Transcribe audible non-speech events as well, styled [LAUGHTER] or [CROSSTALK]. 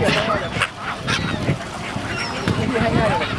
[LAUGHS] هيا